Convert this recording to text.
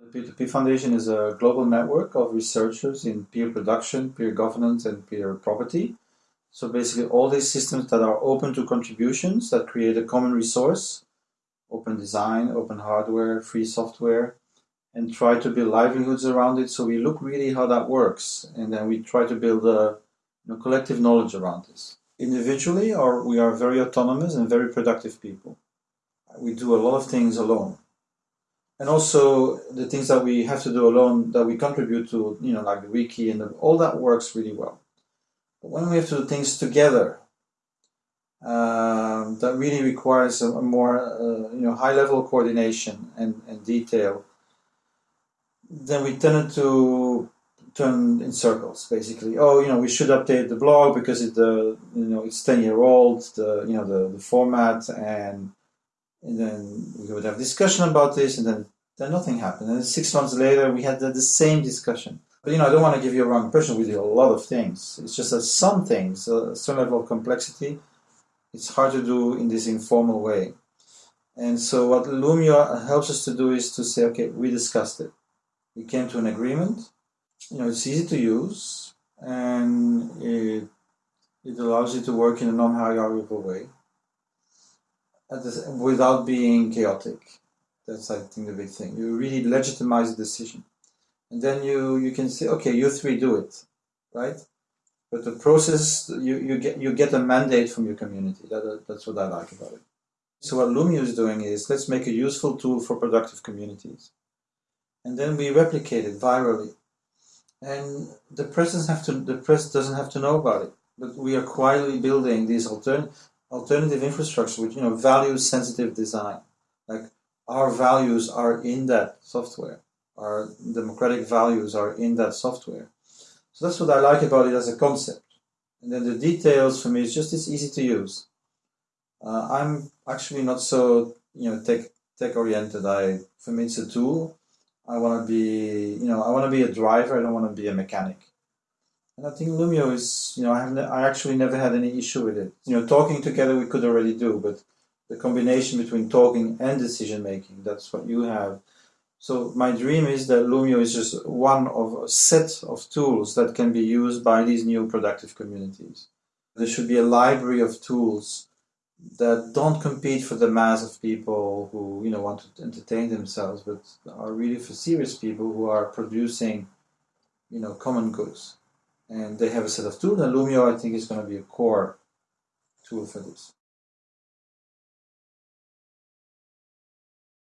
The P2P Foundation is a global network of researchers in peer production, peer governance, and peer property. So basically all these systems that are open to contributions that create a common resource, open design, open hardware, free software, and try to build livelihoods around it. So we look really how that works, and then we try to build a you know, collective knowledge around this. Individually, or we are very autonomous and very productive people. We do a lot of things alone and also the things that we have to do alone that we contribute to, you know, like the wiki and the, all that works really well. But when we have to do things together, um, that really requires a, a more, uh, you know, high level coordination and, and detail, then we tend to turn in circles, basically. Oh, you know, we should update the blog because it, uh, you know, it's 10 year old, the, you know, the, the format and and then we would have discussion about this, and then then nothing happened. And six months later, we had the, the same discussion. But you know, I don't want to give you a wrong impression. We do a lot of things. It's just that some things, uh, a certain level of complexity, it's hard to do in this informal way. And so what Loomio helps us to do is to say, okay, we discussed it. We came to an agreement. You know, it's easy to use, and it, it allows you to work in a non-hierarchical way without being chaotic. That's, I think, the big thing. You really legitimize the decision. And then you, you can say, okay, you three do it, right? But the process, you, you, get, you get a mandate from your community. That, that's what I like about it. So what Loomio is doing is, let's make a useful tool for productive communities. And then we replicate it virally. And the press doesn't have to, the press doesn't have to know about it. But we are quietly building these alternate alternative infrastructure with you know value sensitive design. Like our values are in that software. Our democratic values are in that software. So that's what i like about it as a concept. And then the details for me is just it's easy to use. Uh, i'm actually not so you know tech tech oriented i for me it's a tool. I want to be you know i want to be a driver. I don't want to be a mechanic and I think Loomio is, you know, I have I actually never had any issue with it. You know, talking together we could already do, but the combination between talking and decision making, that's what you have. So my dream is that Loomio is just one of a set of tools that can be used by these new productive communities. There should be a library of tools that don't compete for the mass of people who, you know, want to entertain themselves, but are really for serious people who are producing, you know, common goods and they have a set of tools and Loomio I think is going to be a core tool for this.